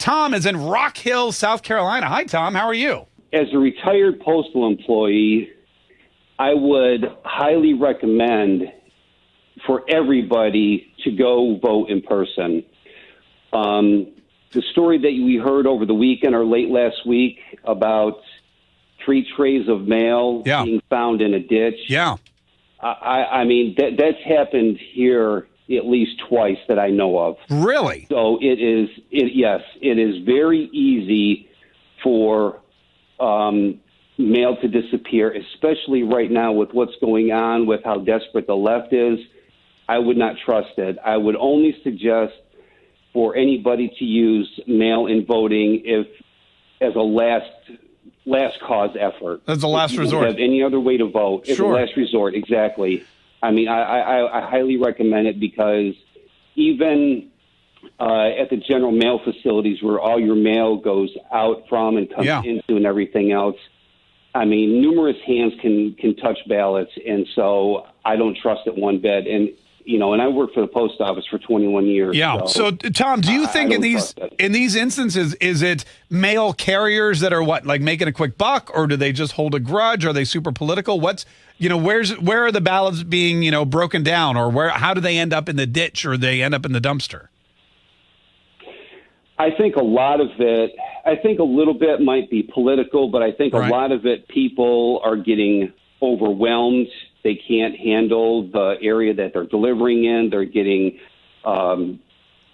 Tom is in Rock Hill, South Carolina. Hi, Tom. How are you? As a retired postal employee, I would highly recommend for everybody to go vote in person. Um, the story that we heard over the weekend or late last week about three trays of mail Yeah. being found in a ditch. Yeah. I, I mean, that, that's happened here at least twice that I know of. Really? So it is, it, yes, it is very easy for um, mail to disappear, especially right now with what's going on with how desperate the left is. I would not trust it. I would only suggest for anybody to use mail in voting if as a last last cause effort. As a last resort. Have any other way to vote? As Sure. a last resort, exactly. I mean, I, I, I highly recommend it because even uh, at the general mail facilities where all your mail goes out from and comes Yeah. into and everything else. I mean, numerous hands can can touch ballots, and so I don't trust it one bit. And you know, and I worked for the post office for 21 years. Yeah. So, Tom, do you think in these in these instances is it mail carriers that are what like making a quick buck, or do they just hold a grudge? Are they super political? What's you know where's where are the ballots being you know broken down, or where how do they end up in the ditch or they end up in the dumpster? I think a lot of it, I think a little bit might be political, but I think Right. a lot of it, people are getting overwhelmed. They can't handle the area that they're delivering in. They're getting, um,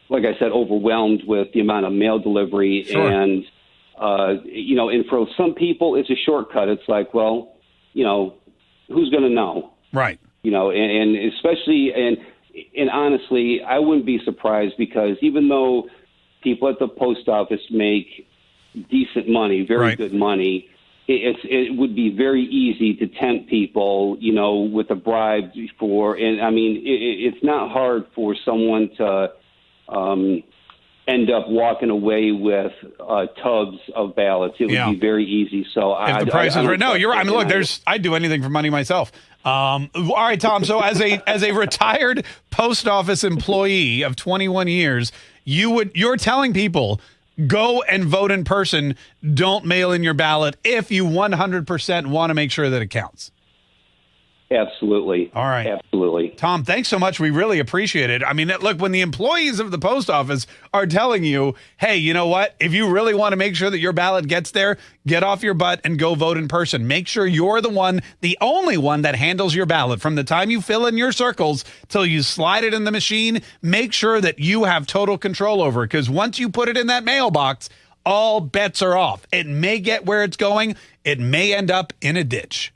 like I said, overwhelmed with the amount of mail delivery. Sure. And, uh, you know, and for some people, it's a shortcut. It's like, well, you know, who's going to know? Right. you know, and, and especially and and honestly, I wouldn't be surprised because even though people at the post office make decent money, very Right. good money, it, it's it would be very easy to tempt people, you know, with a bribe for. And I mean, it, it- it's not hard for someone to. Um, End up walking away with uh, tubs of ballots. It would Yeah. be very easy. So I, If the I- price I is right, no, you're right. I mean, look, there's I'd do anything for money myself. Um, all right, Tom. So as a as a retired post office employee of 21 years, you would you're telling people go and vote in person. Don't mail in your ballot if you 100% want to make sure that it counts. Absolutely. All right. Absolutely. Tom, thanks so much. We really appreciate it. I mean, look, when the employees of the post office are telling you, hey, you know what? If you really want to make sure that your ballot gets there, get off your butt and go vote in person. Make sure you're the one, the only one that handles your ballot from the time you fill in your circles till you slide it in the machine. Make sure that you have total control over it because once you put it in that mailbox, all bets are off. It may get where it's going, it may end up in a ditch.